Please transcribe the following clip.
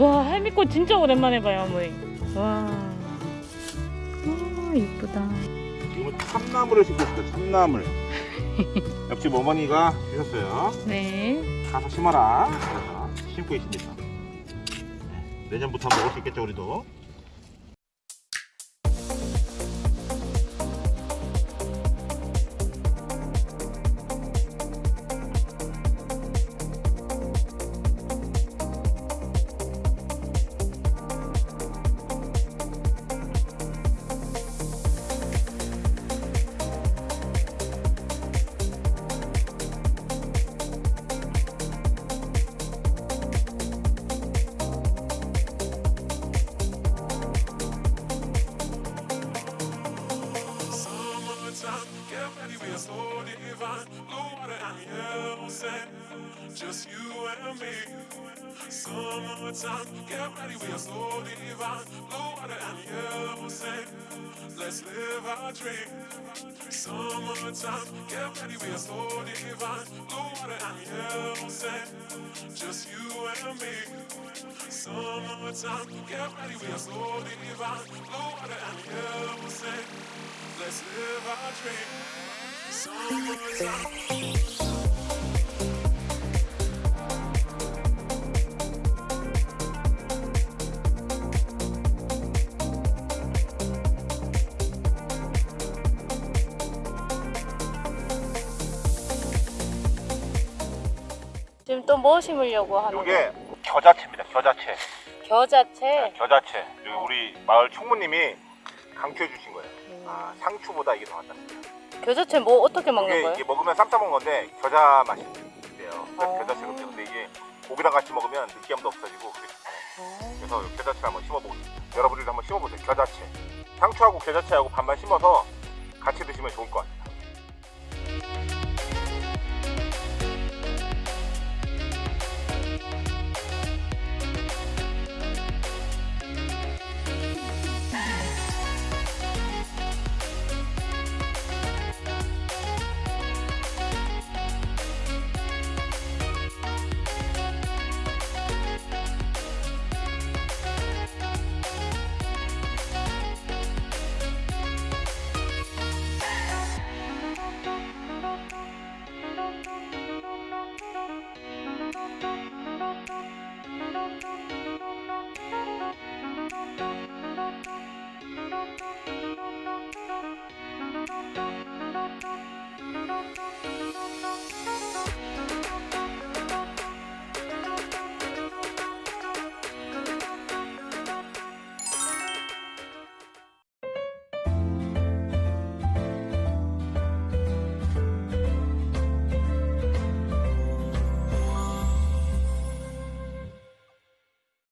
와 할미꽃 진짜 오랜만에 봐요 어머니. 와. 오 이쁘다. 지금은 참나물을 심고 있어요. 참나물. 옆집 어머니가 주셨어요. 네. 가서 심어라. 심고 있습니다. 네, 내년부터 먹을 수 있겠죠 우리도. So divine. Blue water and just you and me. Summertime, get ready, we are so divine. Blue water and let's live our dream. Summertime, get ready, we are so divine. Blue water and just you and me. Summertime, get ready, we are so divine. Blue water and. Let's live. 지금 또 뭐 심으려고 하는 거? 이게 겨자채입니다. 겨자채. 겨자채. 겨자채. 여기 우리 마을 총무님이 강추해 주신 거예요. 아, 상추보다 이게 더 낫다. 겨자채 뭐 어떻게 먹는 이게, 거예요? 이게 먹으면 쌈 싸 먹는 건데 겨자 맛이 있대요. 어. 겨자채 근데 근데 이게 고기랑 같이 먹으면 느끼함도 없어지고 좋아요. 어. 그래서 겨자채 한번 싶어요. 여러분들도 한번 심어보세요. 겨자채. 상추하고 겨자채하고 반반 심어서 같이 드시면 좋을 것 같아요.